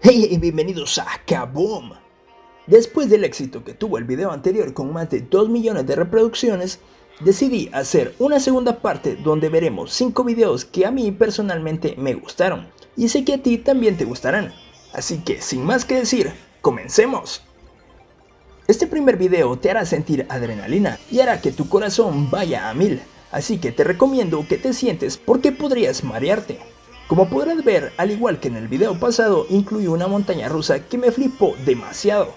Hey, bienvenidos a Kaboom. Después del éxito que tuvo el video anterior con más de 2 millones de reproducciones, decidí hacer una segunda parte donde veremos 5 videos que a mí personalmente me gustaron y sé que a ti también te gustarán. Así que sin más que decir, comencemos. Este primer video te hará sentir adrenalina y hará que tu corazón vaya a mil, así que te recomiendo que te sientes porque podrías marearte. Como podrás ver, al igual que en el video pasado, incluye una montaña rusa que me flipó demasiado.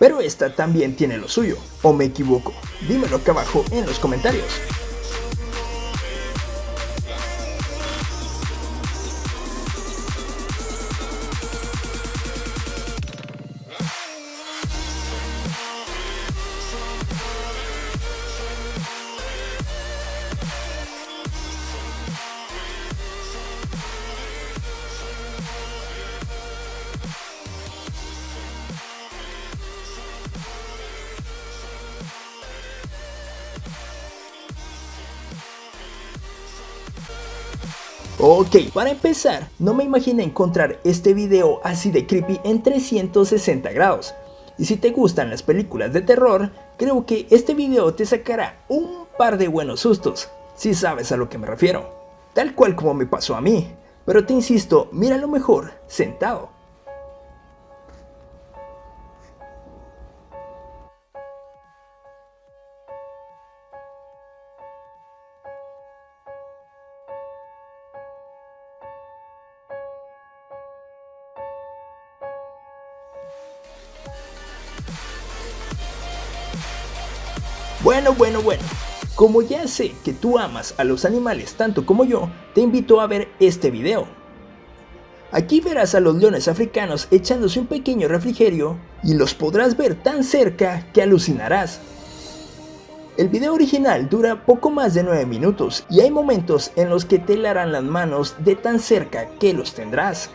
Pero esta también tiene lo suyo, ¿o me equivoco? Dímelo acá abajo en los comentarios. Ok, para empezar, no me imaginé encontrar este video así de creepy en 360 grados. Y si te gustan las películas de terror, creo que este video te sacará un par de buenos sustos, si sabes a lo que me refiero. Tal cual como me pasó a mí, pero te insisto, mira lo mejor sentado. Bueno, bueno, bueno. Como ya sé que tú amas a los animales tanto como yo, te invito a ver este video. Aquí verás a los leones africanos echándose un pequeño refrigerio y los podrás ver tan cerca que alucinarás. El video original dura poco más de 9 minutos y hay momentos en los que te larán las manos de tan cerca que los tendrás.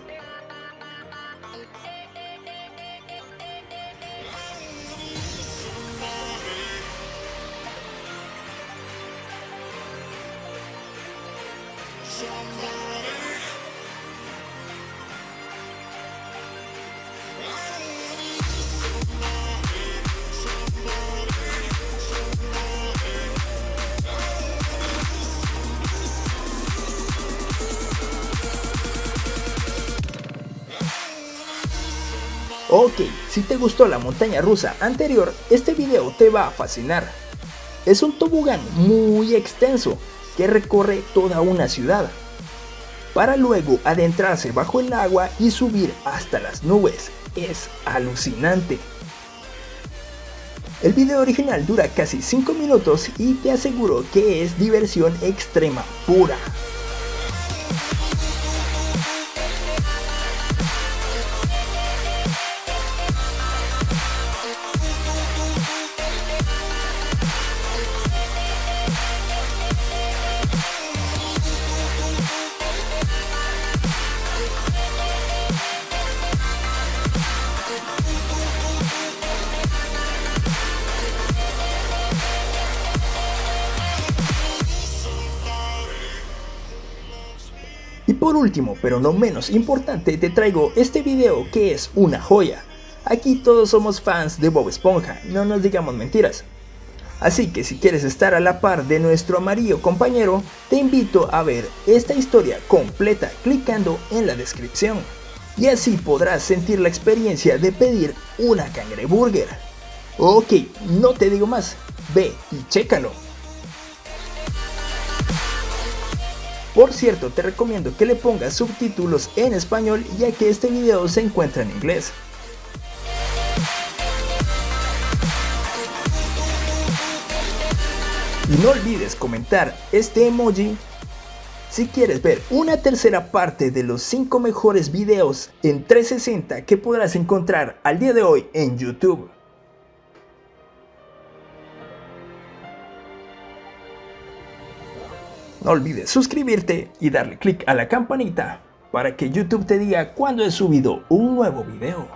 Ok, si te gustó la montaña rusa anterior, este video te va a fascinar. Es un tobogán muy extenso que recorre toda una ciudad, para luego adentrarse bajo el agua y subir hasta las nubes. Es alucinante. El video original dura casi 5 minutos y te aseguro que es diversión extrema pura. Por último, pero no menos importante, te traigo este video que es una joya. Aquí todos somos fans de Bob Esponja, no nos digamos mentiras. Así que si quieres estar a la par de nuestro amarillo compañero, te invito a ver esta historia completa clicando en la descripción. Y así podrás sentir la experiencia de pedir una cangreburger. Ok, no te digo más, ve y chécalo. Por cierto, te recomiendo que le pongas subtítulos en español ya que este video se encuentra en inglés. Y no olvides comentar este emoji si quieres ver una tercera parte de los 5 mejores videos en 360 que podrás encontrar al día de hoy en YouTube. No olvides suscribirte y darle click a la campanita para que YouTube te diga cuando he subido un nuevo video.